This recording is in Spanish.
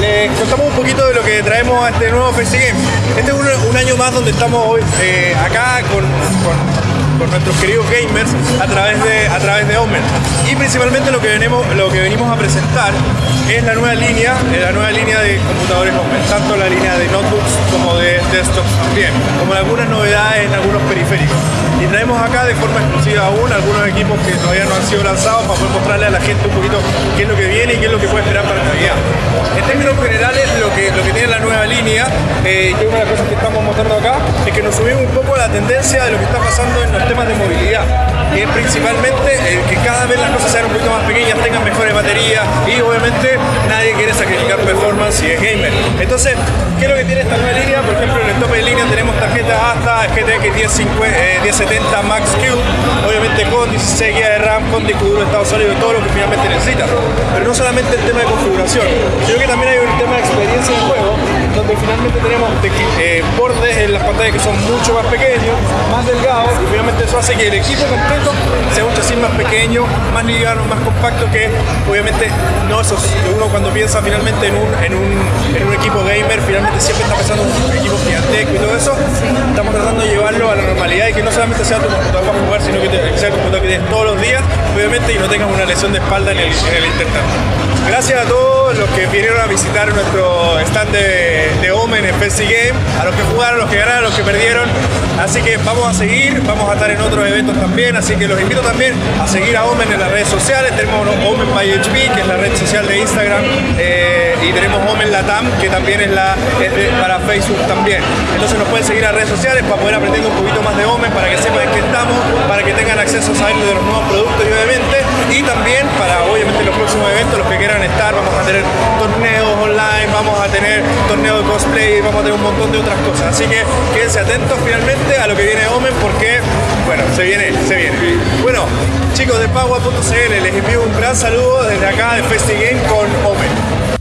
Les contamos un poquito de lo que traemos a este nuevo Face Game. Este es un, año más donde estamos hoy eh, acá con, con nuestros queridos gamers a través de, a través de Omen. Y principalmente lo que, venimos, lo que venimos a presentar es la nueva línea, eh, la nueva línea de computadores Omen, tanto la línea de notebooks como de desktops también, como algunas novedades en algunos periféricos. Y traemos acá de forma exclusiva aún algunos equipos que todavía no han sido lanzados para poder mostrarle a la gente un poquito qué es lo que viene y qué es lo que puede esperar para Navidad. En términos generales, lo que, lo que tiene la nueva línea, eh, y una de las cosas que estamos mostrando acá, es que nos subimos un poco a la tendencia de lo que está pasando en los temas de movilidad, que es principalmente el que cada vez las cosas sean un poquito más pequeñas, tengan mejores baterías y obviamente nadie quiere sacrificar performance y es gamer. Entonces, ¿qué es lo que tiene esta nueva línea? Tarjetas hasta GTX 1050, eh, 1070 Max Q, obviamente con 16 GB de RAM, con disco duro de estado sólido y todo lo que finalmente necesita. Pero no solamente el tema de configuración, sino que también hay un tema de experiencia de juego, donde finalmente tenemos eh, bordes en las pantallas que son mucho más pequeños, más delgados, y finalmente eso hace que el equipo completo sea un chasis más pequeño, más liviano, más compacto, que obviamente no que uno cuando piensa finalmente en un, en un, en un equipo finalmente siempre está pensando en un equipo gigantesco y todo eso, estamos tratando de llevarlo a la normalidad y que no solamente sea tu computador para jugar, sino que, sea tu computador que tienes todos los días, obviamente, y no tengas una lesión de espalda en el, en. Gracias a todos los que vinieron a visitar nuestro stand de, de Omen en PC Game, a los que jugaron, a los que ganaron, a los que perdieron. Así que vamos a seguir, vamos a estar en otros eventos también, así que los invito también a seguir a Omen en las redes sociales. Tenemos Omen by HP, que es la red social de Instagram, eh, y tenemos Omen Latam, que también es, la, para Facebook también. Entonces nos pueden seguir a redes sociales para poder aprender un poquito más de Omen, para que sepan en qué estamos, para que tengan acceso a saber de los nuevos productos y los que quieran estar, vamos a tener torneos online, vamos a tener torneos de cosplay, vamos a tener un montón de otras cosas. Así que quédense atentos finalmente a lo que viene Omen porque, bueno, se viene, se viene. Bueno, chicos de Pagua.cl, les envío un gran saludo desde acá de FestiGame con Omen.